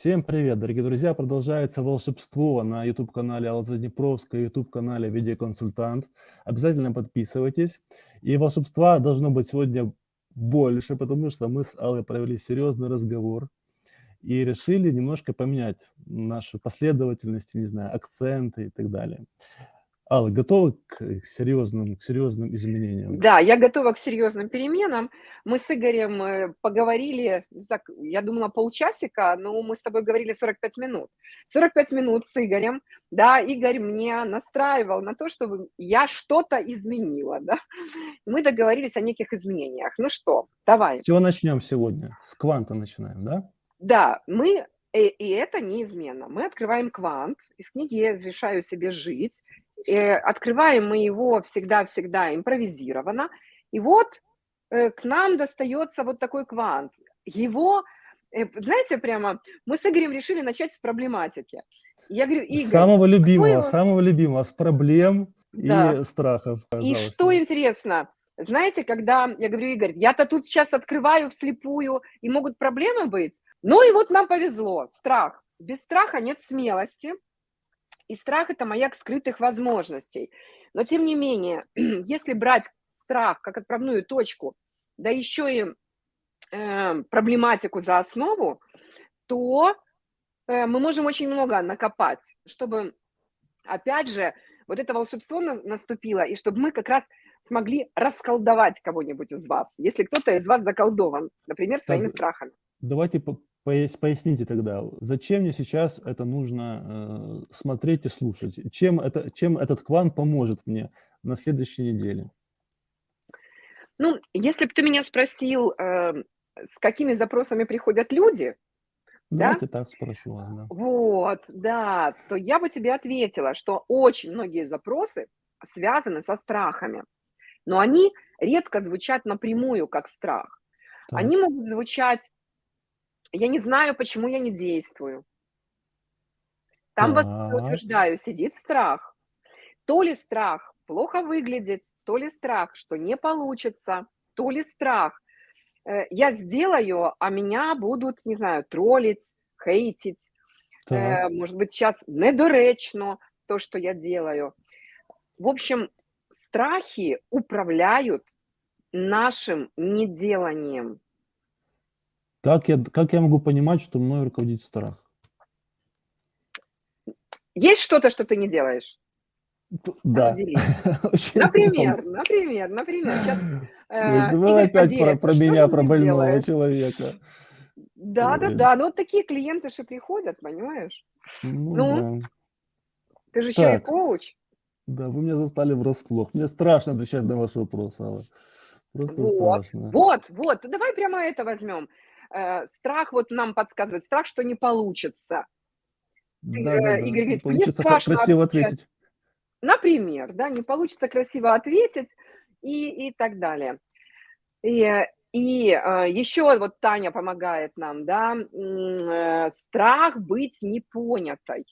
Всем привет, дорогие друзья! Продолжается волшебство на YouTube-канале Алла Заднепровская, YouTube-канале Видеоконсультант. Обязательно подписывайтесь. И волшебства должно быть сегодня больше, потому что мы с Аллой провели серьезный разговор и решили немножко поменять нашу последовательность, не знаю, акценты и так далее. Алла, готова к серьезным, к серьезным изменениям? Да, я готова к серьезным переменам. Мы с Игорем э, поговорили, ну так, я думала полчасика, но мы с тобой говорили 45 минут. 45 минут с Игорем, да, Игорь мне настраивал на то, чтобы я что-то изменила, да. Мы договорились о неких изменениях. Ну что, давай. С чего начнем сегодня? С кванта начинаем, да? Да, мы и, и это неизменно. Мы открываем квант из книги «Я разрешаю себе жить», Э, открываем мы его всегда-всегда импровизированно, и вот э, к нам достается вот такой квант. Его, э, знаете, прямо мы с Игорем решили начать с проблематики. Я говорю, Игорь, самого любимого, его... самого любимого, с проблем да. и страхов. Пожалуйста. И что интересно, знаете, когда я говорю, Игорь, я-то тут сейчас открываю вслепую, и могут проблемы быть. Ну и вот нам повезло, страх. Без страха нет смелости, и страх – это маяк скрытых возможностей. Но тем не менее, если брать страх как отправную точку, да еще и э, проблематику за основу, то э, мы можем очень много накопать, чтобы, опять же, вот это волшебство на, наступило, и чтобы мы как раз смогли расколдовать кого-нибудь из вас, если кто-то из вас заколдован, например, своими так, страхами. Давайте Поясните тогда, зачем мне сейчас это нужно э, смотреть и слушать? Чем, это, чем этот квант поможет мне на следующей неделе? Ну, если бы ты меня спросил, э, с какими запросами приходят люди, Давайте да? так спрошу вас, да. Вот, да, то я бы тебе ответила, что очень многие запросы связаны со страхами, но они редко звучат напрямую как страх. Так. Они могут звучать я не знаю, почему я не действую. Там, вас утверждаю, сидит страх. То ли страх плохо выглядеть, то ли страх, что не получится, то ли страх. Э, я сделаю, а меня будут, не знаю, троллить, хейтить. Э, так. Может быть, сейчас недоречно то, что я делаю. В общем, страхи управляют нашим неделанием. Как я, как я могу понимать, что мной руководит страх? Есть что-то, что ты не делаешь? Да. Например, например, например. Сейчас, э, Давай опять про, про меня, про больного делаешь? человека. Да, да, да. Ну вот такие клиенты же приходят, понимаешь? Ну, ну да. ты же еще и коуч. Да, вы меня застали врасплох. Мне страшно отвечать на ваши вопросы, Алла. Просто вот, страшно. Вот, вот. Давай прямо это возьмем. Э, страх вот нам подсказывает, страх, что не получится. Да, да, да. Игорь говорит, мне страшно красиво отвечать. ответить. Например, да, не получится красиво ответить и, и так далее. И, и э, еще вот Таня помогает нам, да, э, страх быть непонятой.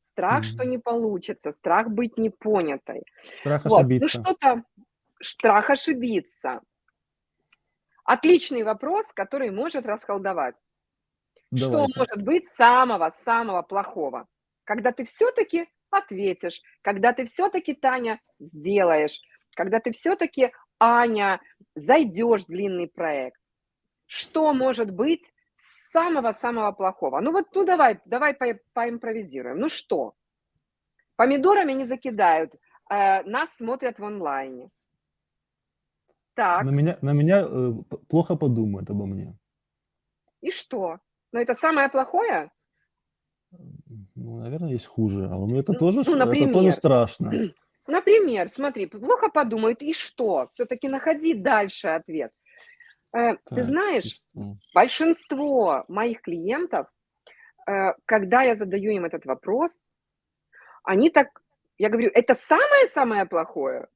Страх, mm. что не получится, страх быть непонятой. Страх вот. Ну, ошибиться. Ну что-то, страх ошибиться. Отличный вопрос, который может расколдовать. Давайте. Что может быть самого-самого плохого? Когда ты все-таки ответишь, когда ты все-таки, Таня, сделаешь, когда ты все-таки, Аня, зайдешь в длинный проект. Что может быть самого-самого плохого? Ну вот, ну давай, давай по поимпровизируем. Ну что? Помидорами не закидают, э, нас смотрят в онлайне. Так. На меня, на меня э, плохо подумают обо мне. И что? Но это самое плохое? Ну, наверное, есть хуже. А у меня это, ну, тоже, ну, например, это тоже страшно. Например, смотри, плохо подумают, и что? Все-таки находи дальше ответ. Э, так, Ты знаешь, большинство моих клиентов, э, когда я задаю им этот вопрос, они так, я говорю, это самое-самое плохое?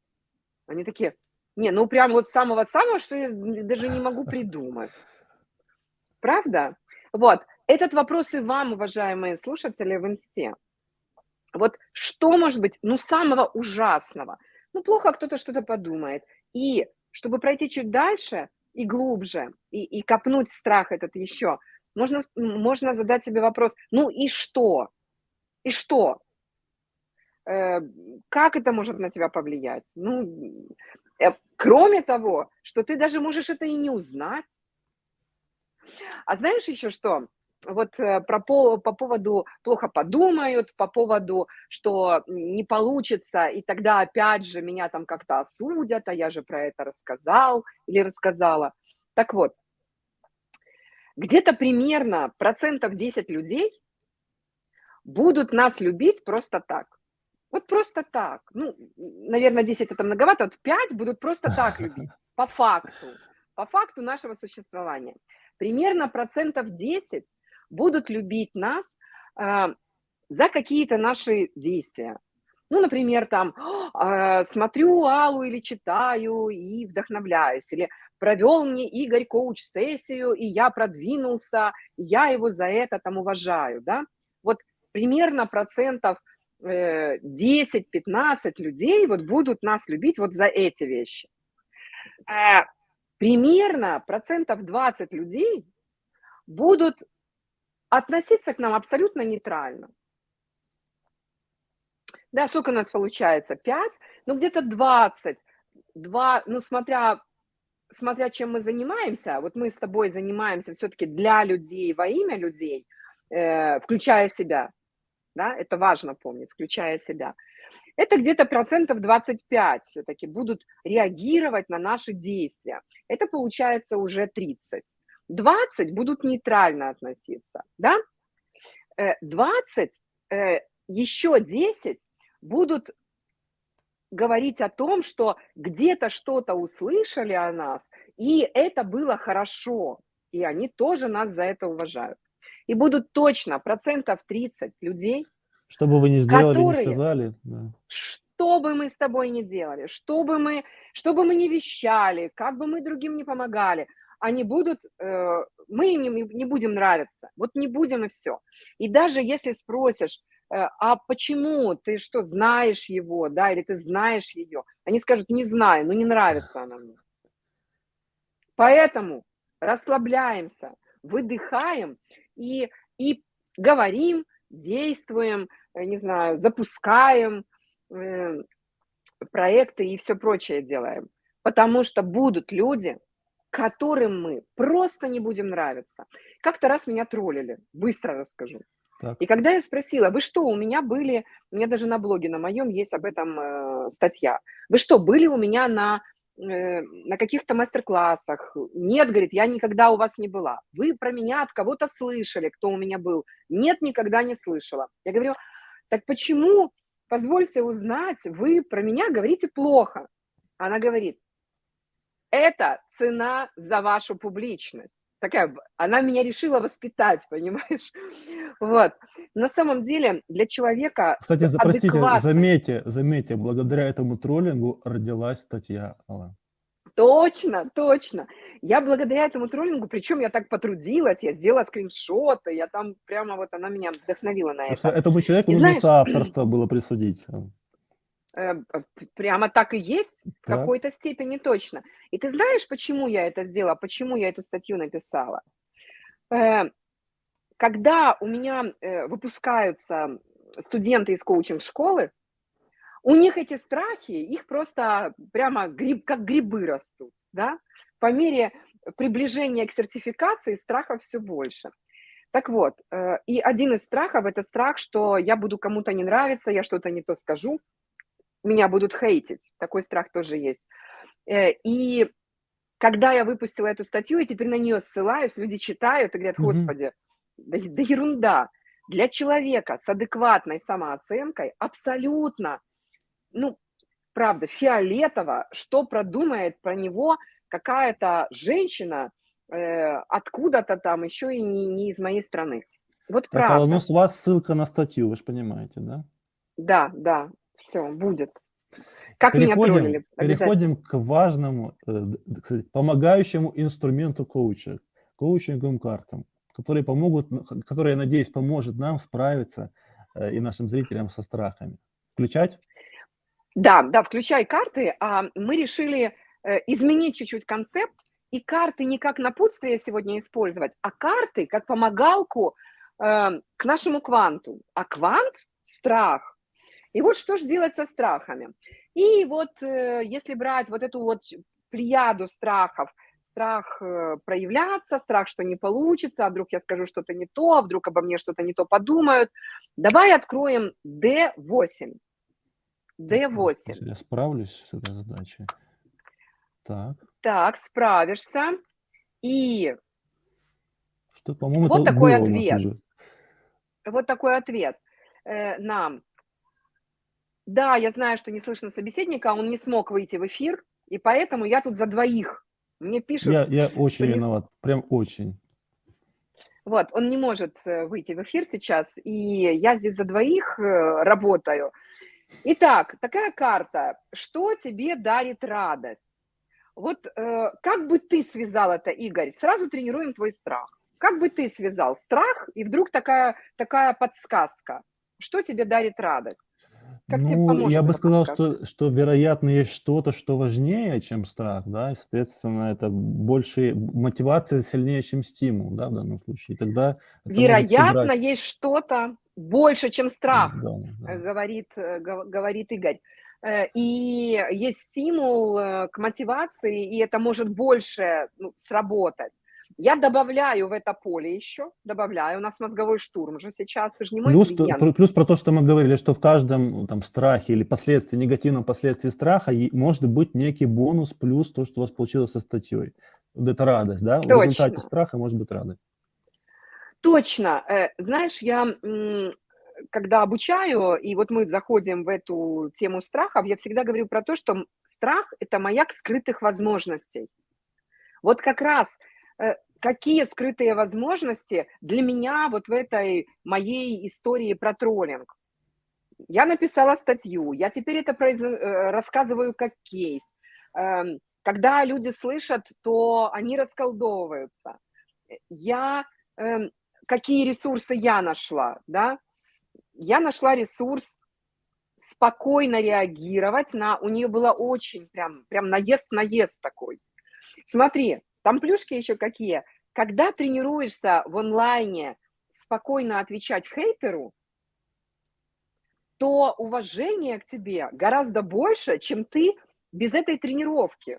Они такие, не, ну прям вот самого-самого, что я даже не могу придумать. Правда? Вот. Этот вопрос и вам, уважаемые слушатели, в инсте. Вот что может быть, ну, самого ужасного? Ну, плохо кто-то что-то подумает. И чтобы пройти чуть дальше и глубже, и, и копнуть страх этот еще, можно, можно задать себе вопрос, ну и что? И что? Э, как это может на тебя повлиять? Ну, э, кроме того, что ты даже можешь это и не узнать. А знаешь еще что? Вот э, про, по, по поводу плохо подумают, по поводу, что не получится, и тогда опять же меня там как-то осудят, а я же про это рассказал или рассказала. Так вот, где-то примерно процентов 10 людей будут нас любить просто так. Вот просто так. Ну, наверное, 10 это многовато, вот 5 будут просто так любить, по факту, по факту нашего существования. Примерно процентов 10 будут любить нас э, за какие-то наши действия. Ну, например, там, э, смотрю Аллу или читаю и вдохновляюсь, или провел мне Игорь коуч-сессию, и я продвинулся, и я его за это там уважаю, да. Вот примерно процентов 10-15 э, людей вот будут нас любить вот за эти вещи. А примерно процентов 20 людей будут относиться к нам абсолютно нейтрально. Да, сколько у нас получается? 5? Ну, где-то 20. 2, ну, смотря, смотря чем мы занимаемся, вот мы с тобой занимаемся все-таки для людей, во имя людей, э, включая себя, да, это важно помнить, включая себя. Это где-то процентов 25 все-таки будут реагировать на наши действия. Это получается уже 30. 20 будут нейтрально относиться, да? 20, э, э, еще 10 будут говорить о том, что где-то что-то услышали о нас, и это было хорошо, и они тоже нас за это уважают. И будут точно процентов 30 людей, что бы вы ни сделали, которые, не сказали. Да. Что бы мы с тобой ни делали, что бы мы, что бы мы ни вещали, как бы мы другим не помогали, они будут, э, мы им не, не будем нравиться. Вот не будем и все. И даже если спросишь, э, а почему ты что, знаешь его, да, или ты знаешь ее, они скажут, не знаю, ну не нравится она мне. Поэтому расслабляемся, выдыхаем и, и говорим, действуем, э, не знаю, запускаем э, проекты и все прочее делаем. Потому что будут люди, которым мы просто не будем нравиться. Как-то раз меня троллили, быстро расскажу. Так. И когда я спросила, вы что, у меня были, у меня даже на блоге на моем есть об этом э, статья, вы что, были у меня на на каких-то мастер-классах. Нет, говорит, я никогда у вас не была. Вы про меня от кого-то слышали, кто у меня был. Нет, никогда не слышала. Я говорю, так почему, позвольте узнать, вы про меня говорите плохо? Она говорит, это цена за вашу публичность такая, она меня решила воспитать, понимаешь? Вот. На самом деле для человека Кстати, простите, адекватной... заметьте, заметьте, благодаря этому троллингу родилась статья, Алла. Точно, точно. Я благодаря этому троллингу, причем я так потрудилась, я сделала скриншоты, я там прямо вот она меня вдохновила на это. Этому человеку И нужно знаешь, соавторство было присудить. Э, прямо так и есть, в какой-то степени точно. И ты знаешь, почему я это сделала, почему я эту статью написала? Э, когда у меня э, выпускаются студенты из коучинг-школы, у них эти страхи, их просто прямо гриб, как грибы растут, да? По мере приближения к сертификации страхов все больше. Так вот, и один из страхов – это страх, что я буду кому-то не нравиться, я что-то не то скажу, меня будут хейтить. Такой страх тоже есть. Э, и когда я выпустила эту статью, и теперь на нее ссылаюсь, люди читают и говорят, господи, да, да ерунда. Для человека с адекватной самооценкой абсолютно, ну, правда, фиолетово, что продумает про него какая-то женщина э, откуда-то там, еще и не, не из моей страны. Вот так, правда. ну с вас ссылка на статью, вы же понимаете, да? Да, да, все, будет. Как переходим, меня троллили. Переходим к важному, э, кстати, помогающему инструменту коуча, коучинговым картам, которые помогут, которые, я надеюсь, поможет нам справиться э, и нашим зрителям со страхами. Включать? Да, да, включай карты. А мы решили э, изменить чуть-чуть концепт и карты не как напутствие сегодня использовать, а карты как помогалку к нашему кванту. А квант – страх. И вот что же делать со страхами? И вот э, если брать вот эту вот плеяду страхов, страх э, проявляться, страх, что не получится, а вдруг я скажу что-то не то, а вдруг обо мне что-то не то подумают. Давай откроем D8. D8. Я справлюсь с этой задачей. Так. Так, справишься. И что, по-моему, вот такой ответ. Вот такой ответ э, нам. Да, я знаю, что не слышно собеседника, он не смог выйти в эфир, и поэтому я тут за двоих. Мне пишут... Я, я очень не... виноват, прям очень. Вот, он не может э, выйти в эфир сейчас, и я здесь за двоих э, работаю. Итак, такая карта. Что тебе дарит радость? Вот э, как бы ты связал это, Игорь? Сразу тренируем твой страх. Как бы ты связал страх, и вдруг такая, такая подсказка? Что тебе дарит радость? Как ну, я бы сказал, что, что, вероятно, есть что-то, что важнее, чем страх, да, и, соответственно, это больше мотивация сильнее, чем стимул, да, в данном случае. И тогда вероятно, сыграть... есть что-то больше, чем страх, да, да. Говорит, э, говорит Игорь. Э, и есть стимул э, к мотивации, и это может больше ну, сработать. Я добавляю в это поле еще, добавляю, у нас мозговой штурм же сейчас, ты же не мой плюс, клиент. Плюс про то, что мы говорили, что в каждом ну, там страхе или последствии, негативном последствии страха может быть некий бонус, плюс то, что у вас получилось со статьей. Вот это радость, да? Точно. В результате страха может быть радость. Точно. Э, знаешь, я когда обучаю, и вот мы заходим в эту тему страхов, я всегда говорю про то, что страх – это маяк скрытых возможностей. Вот как раз какие скрытые возможности для меня вот в этой моей истории про троллинг. Я написала статью, я теперь это произ... Э, рассказываю как кейс. Эм, когда люди слышат, то они расколдовываются. Я эм, какие ресурсы я нашла, да? Я нашла ресурс спокойно реагировать на... У нее было очень прям, прям наезд-наезд такой. Смотри, там плюшки еще какие. Когда тренируешься в онлайне спокойно отвечать хейтеру, то уважение к тебе гораздо больше, чем ты без этой тренировки.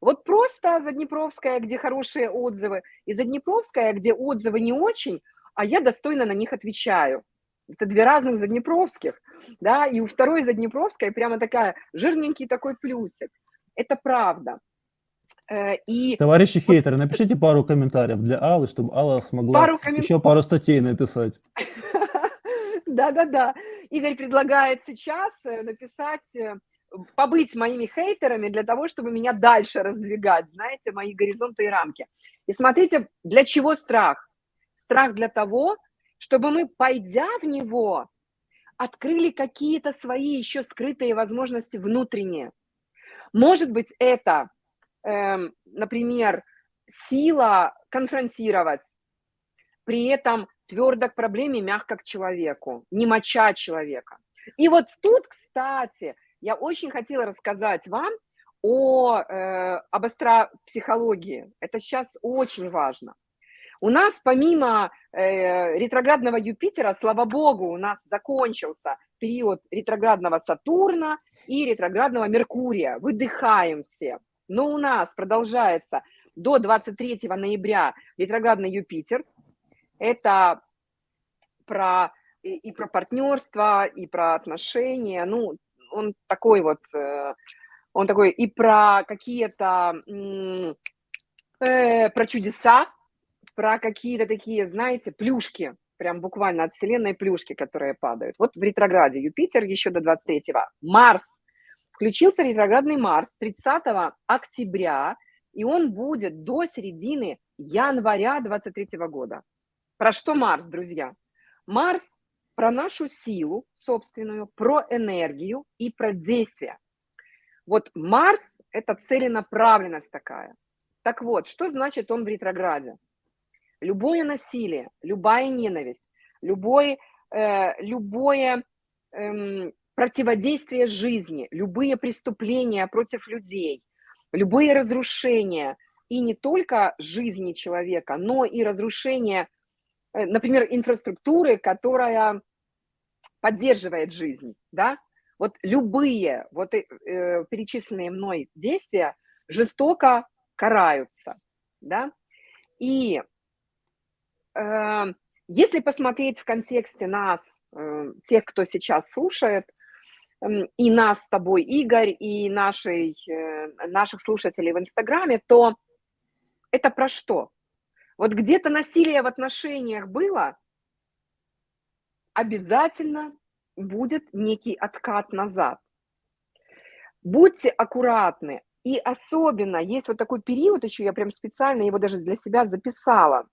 Вот просто Заднепровская, где хорошие отзывы, и Заднепровская, где отзывы не очень, а я достойно на них отвечаю. Это две разных Заднепровских, да, и у второй Заднепровской прямо такая жирненький такой плюсик. Это правда. Э, и Товарищи вот... хейтеры, напишите пару комментариев для Аллы, чтобы Алла смогла пару коммен... еще пару статей написать. Да-да-да. Игорь предлагает сейчас э, написать, э, побыть моими хейтерами для того, чтобы меня дальше раздвигать, знаете, мои горизонты и рамки. И смотрите, для чего страх? Страх для того, чтобы мы, пойдя в него, открыли какие-то свои еще скрытые возможности внутренние. Может быть, это например, сила конфронтировать, при этом твердо к проблеме, мягко к человеку, не моча человека. И вот тут, кстати, я очень хотела рассказать вам о, э, об астропсихологии. Это сейчас очень важно. У нас помимо э, ретроградного Юпитера, слава богу, у нас закончился период ретроградного Сатурна и ретроградного Меркурия. Выдыхаем все. Но у нас продолжается до 23 ноября ретроградный Юпитер. Это про и, и про партнерство, и про отношения. Ну, он такой вот, э, он такой и про какие-то, э, про чудеса, про какие-то такие, знаете, плюшки, прям буквально от Вселенной плюшки, которые падают. Вот в ретрограде Юпитер еще до 23-го. Марс Включился ретроградный Марс 30 октября, и он будет до середины января 23 года. Про что Марс, друзья? Марс про нашу силу собственную, про энергию и про действие. Вот Марс – это целенаправленность такая. Так вот, что значит он в ретрограде? Любое насилие, любая ненависть, любое, э, любое э, противодействие жизни, любые преступления против людей, любые разрушения, и не только жизни человека, но и разрушение, э, например, инфраструктуры, которая поддерживает жизнь, да, вот любые вот э, э, перечисленные мной действия жестоко караются, да, и э, если посмотреть в контексте нас, э, тех, кто сейчас слушает, и нас с тобой, Игорь, и нашей, э, наших слушателей в Инстаграме, то это про что? Вот где-то насилие в отношениях было, обязательно будет некий откат назад. Будьте аккуратны. И особенно есть вот такой период, еще я прям специально его даже для себя записала.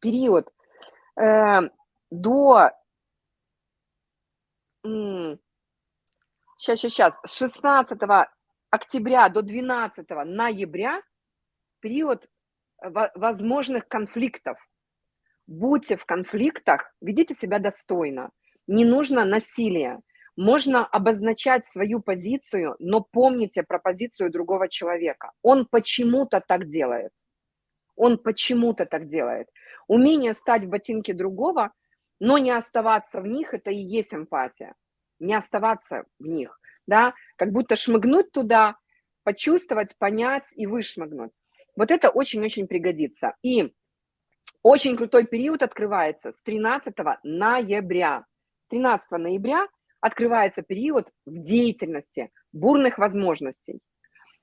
Период э, до... сейчас, сейчас. С 16 октября до 12 ноября период возможных конфликтов. Будьте в конфликтах, ведите себя достойно. Не нужно насилия. Можно обозначать свою позицию, но помните про позицию другого человека. Он почему-то так делает. Он почему-то так делает. Умение стать в ботинке другого, но не оставаться в них, это и есть эмпатия. Не оставаться в них, да, как будто шмыгнуть туда, почувствовать, понять и вышмыгнуть. Вот это очень-очень пригодится. И очень крутой период открывается с 13 ноября. 13 ноября открывается период в деятельности, бурных возможностей.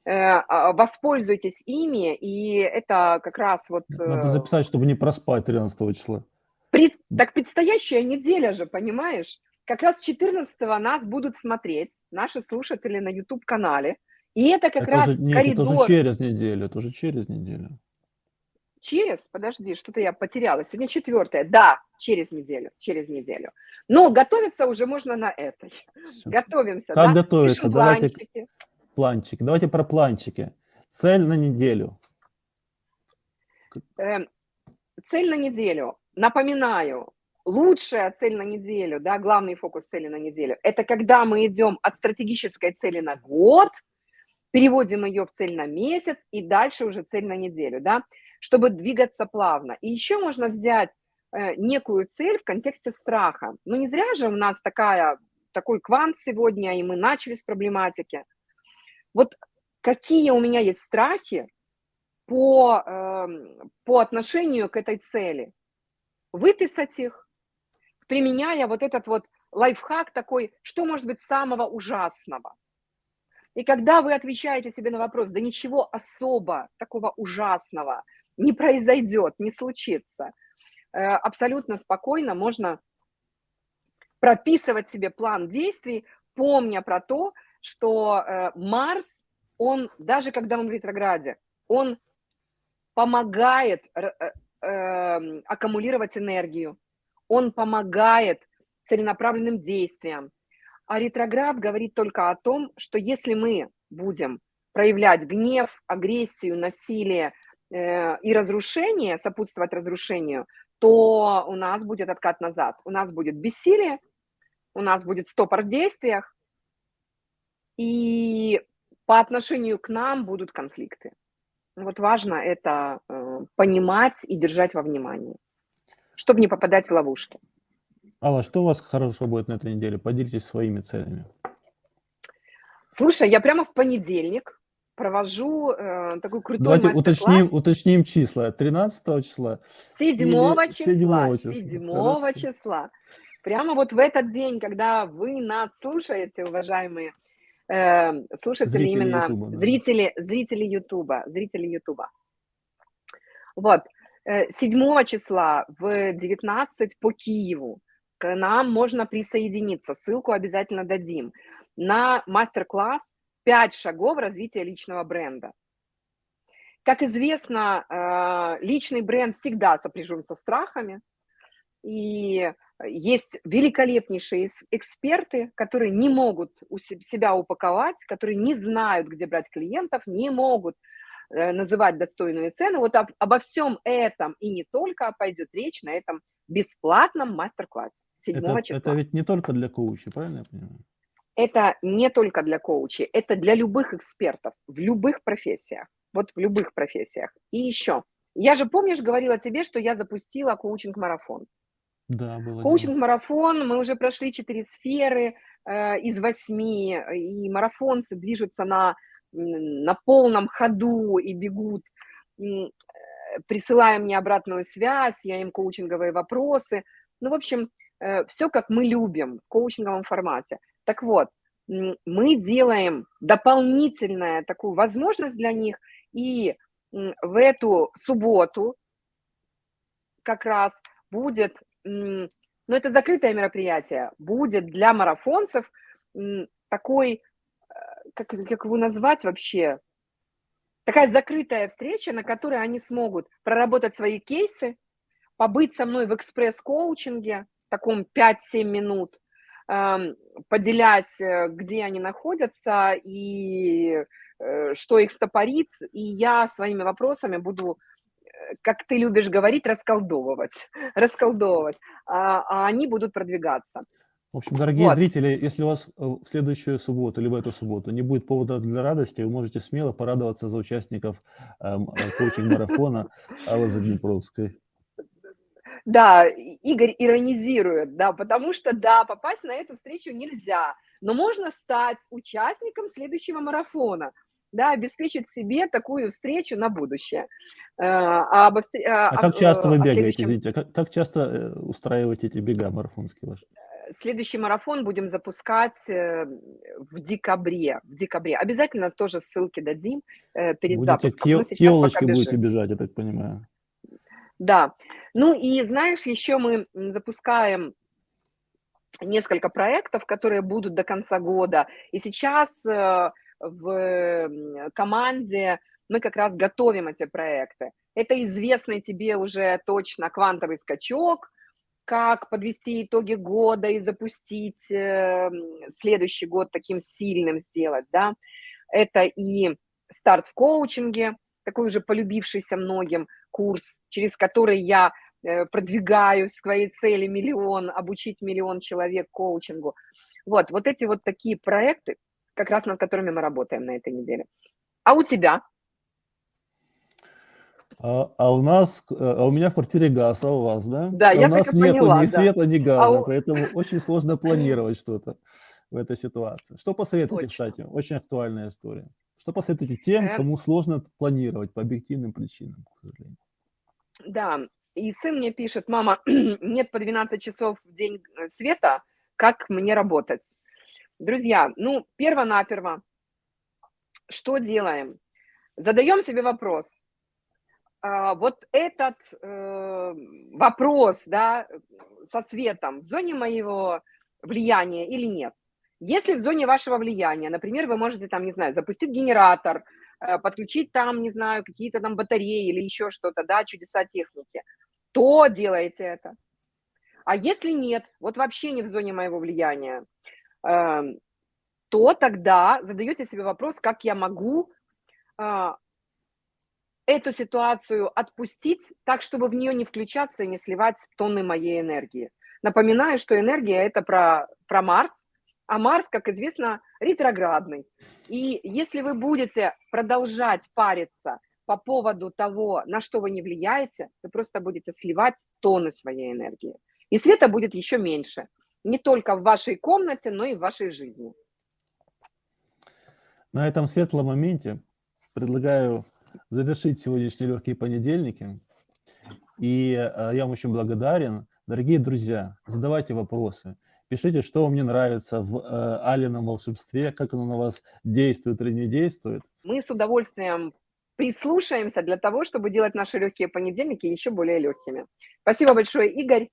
Э, а, воспользуйтесь ими, и это как раз вот... Надо э, записать, чтобы не проспать 13 числа. Пред, так предстоящая неделя же, понимаешь? Как раз 14 нас будут смотреть наши слушатели на YouTube-канале. И это как это раз уже, нет, коридор... это уже через неделю, это уже через неделю. Через, подожди, что-то я потеряла. Сегодня четвертое. Да, через неделю, через неделю. Но готовиться уже можно на этой. Все. Готовимся. Как да? готовиться? Пишем Давайте планчики. планчики. Давайте про планчики. Цель на неделю. Э, цель на неделю. Напоминаю, лучшая цель на неделю, да, главный фокус цели на неделю, это когда мы идем от стратегической цели на год, переводим ее в цель на месяц и дальше уже цель на неделю, да чтобы двигаться плавно. И еще можно взять э, некую цель в контексте страха. Ну, не зря же у нас такая, такой квант сегодня, и мы начали с проблематики. Вот какие у меня есть страхи по, э, по отношению к этой цели. Выписать их, применяя вот этот вот лайфхак такой, что может быть самого ужасного. И когда вы отвечаете себе на вопрос, да ничего особо такого ужасного не произойдет, не случится. Э, абсолютно спокойно можно прописывать себе план действий, помня про то, что э, Марс, он, даже когда он в ретрограде, он помогает э, эм, аккумулировать энергию, он помогает целенаправленным действиям. А ретроград говорит только о том, что если мы будем проявлять гнев, агрессию, насилие, Э, и разрушение, сопутствовать разрушению, то у нас будет откат назад. У нас будет бессилие, у нас будет стопор в действиях, и по отношению к нам будут конфликты. Вот важно это э, понимать и держать во внимании, чтобы не попадать в ловушки. Алла, что у вас хорошо будет на этой неделе? Поделитесь своими целями. Слушай, я прямо в понедельник провожу э, такой крутой Давайте уточним, уточним числа. 13 числа? 7 числа. 7 числа. 7 числа. Прямо вот в этот день, когда вы нас слушаете, уважаемые э, слушатели, зрители именно YouTube, да. зрители, зрители Ютуба, зрители Ютуба. Вот, 7 э, числа в 19 по Киеву к нам можно присоединиться, ссылку обязательно дадим, на мастер-класс пять шагов развития личного бренда. Как известно, э, личный бренд всегда сопряжен со страхами, и есть великолепнейшие эксперты, которые не могут у себя упаковать, которые не знают, где брать клиентов, не могут называть достойную цену. Вот об, обо всем этом и не только пойдет речь на этом бесплатном мастер-классе 7 это, числа. Это ведь не только для коучей, правильно я понимаю? это не только для коучей, это для любых экспертов в любых профессиях. вот в любых профессиях. И еще, я же, помнишь, говорила тебе, что я запустила коучинг-марафон. Да, было Коучинг-марафон, мы уже прошли четыре сферы э, из восьми, и марафонцы движутся на, на полном ходу и бегут, э, присылая мне обратную связь, я им коучинговые вопросы. Ну, в общем, э, все как мы любим в коучинговом формате. Так вот, мы делаем дополнительную такую возможность для них, и в эту субботу как раз будет но это закрытое мероприятие, будет для марафонцев такой, как, как его назвать вообще, такая закрытая встреча, на которой они смогут проработать свои кейсы, побыть со мной в экспресс-коучинге, таком 5-7 минут, эм, поделясь, э, где они находятся и э, что их стопорит, и я своими вопросами буду как ты любишь говорить, расколдовывать, расколдовывать, а, а они будут продвигаться. В общем, дорогие вот. зрители, если у вас в следующую субботу или в эту субботу не будет повода для радости, вы можете смело порадоваться за участников эм, коучинг-марафона Аллы Заднепровской. Да, Игорь иронизирует, да, потому что, да, попасть на эту встречу нельзя, но можно стать участником следующего марафона – да, обеспечить себе такую встречу на будущее. Э, а, об, а, а как часто вы бегаете, следующем... извините, а как, как часто э, устраиваете эти бега марафонские ваши? Следующий марафон будем запускать э, в декабре. В декабре. Обязательно тоже ссылки дадим перед будете запуском. К елочке будете бежать, я так понимаю. Да. Ну и знаешь, еще мы запускаем несколько проектов, которые будут до конца года. И сейчас в команде, мы как раз готовим эти проекты. Это известный тебе уже точно квантовый скачок, как подвести итоги года и запустить э, следующий год таким сильным сделать, да. Это и старт в коучинге, такой уже полюбившийся многим курс, через который я э, продвигаю своей цели миллион, обучить миллион человек коучингу. Вот, вот эти вот такие проекты, как раз над которыми мы работаем на этой неделе. А у тебя? А, а у нас, э, а у меня в квартире газ, а у вас, да? Да, а я у нас нету поняла, ни да. света, ни газа, а поэтому очень сложно планировать что-то в этой ситуации. Что посоветуете, Точно. кстати? Очень актуальная история. Что посоветуете тем, э. кому сложно планировать по объективным причинам, к сожалению? Да, и сын мне пишет, мама, нет по 12 часов в день э, света, как мне работать? Друзья, ну, перво-наперво, что делаем? Задаем себе вопрос. А, вот этот э, вопрос, да, со светом в зоне моего влияния или нет? Если в зоне вашего влияния, например, вы можете там, не знаю, запустить генератор, э, подключить там, не знаю, какие-то там батареи или еще что-то, да, чудеса техники, то делайте это. А если нет, вот вообще не в зоне моего влияния, Эм, то тогда задаете себе вопрос, как я могу а, эту ситуацию отпустить так, чтобы в нее не включаться и не сливать тонны моей энергии. Напоминаю, что энергия – это про, про Марс, а Марс, как известно, ретроградный. И если вы будете продолжать париться по поводу того, на что вы не влияете, вы просто будете сливать тонны своей энергии. И света будет еще меньше не только в вашей комнате, но и в вашей жизни. На этом светлом моменте предлагаю завершить сегодняшние легкие понедельники. И э, я вам очень благодарен. Дорогие друзья, задавайте вопросы. Пишите, что вам не нравится в э, Алином волшебстве, как оно на вас действует или не действует. Мы с удовольствием прислушаемся для того, чтобы делать наши легкие понедельники еще более легкими. Спасибо большое, Игорь.